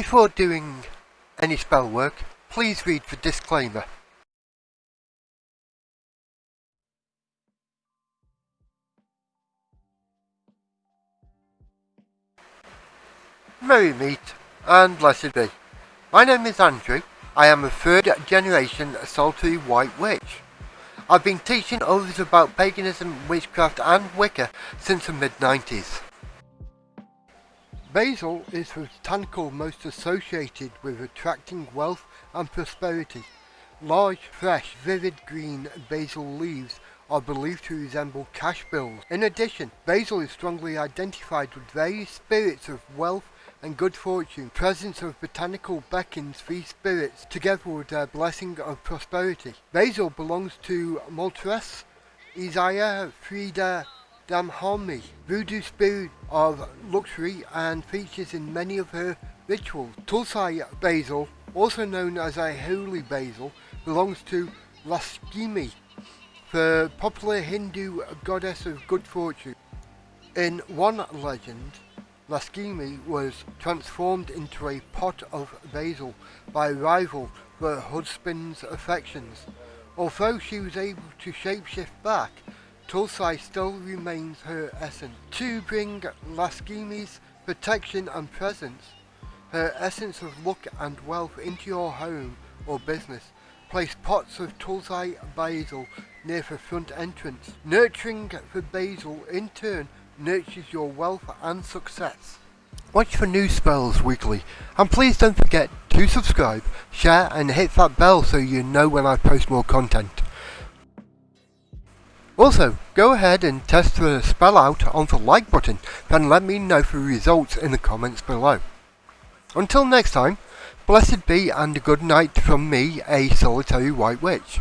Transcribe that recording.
Before doing any spell work, please read the disclaimer. Merry meet and blessed be. My name is Andrew. I am a third generation solitary white witch. I've been teaching others about paganism, witchcraft and Wicca since the mid 90s. Basil is the botanical most associated with attracting wealth and prosperity. Large, fresh, vivid green basil leaves are believed to resemble cash bills. In addition, basil is strongly identified with various spirits of wealth and good fortune. Presence of botanical beckons these spirits together with their blessing of prosperity. Basil belongs to Maîtresse, Isaiah, Freda, Dahomey, voodoo spirit of luxury and features in many of her rituals. Tulsi basil, also known as a holy basil, belongs to Lakshmi, the popular Hindu goddess of good fortune. In one legend, Lakshmi was transformed into a pot of basil by a rival for her husband's affections. Although she was able to shapeshift back, Tulsi still remains her essence. To bring Lakshmi's protection and presence, her essence of luck and wealth into your home or business, place pots of Tulsi basil near the front entrance. Nurturing the basil in turn nurtures your wealth and success. Watch for new spells weekly and please don't forget to subscribe, share and hit that bell so you know when I post more content. Also, go ahead and test the spell out on the like button, then let me know the results in the comments below. Until next time, blessed be and good night from me, a solitary white witch.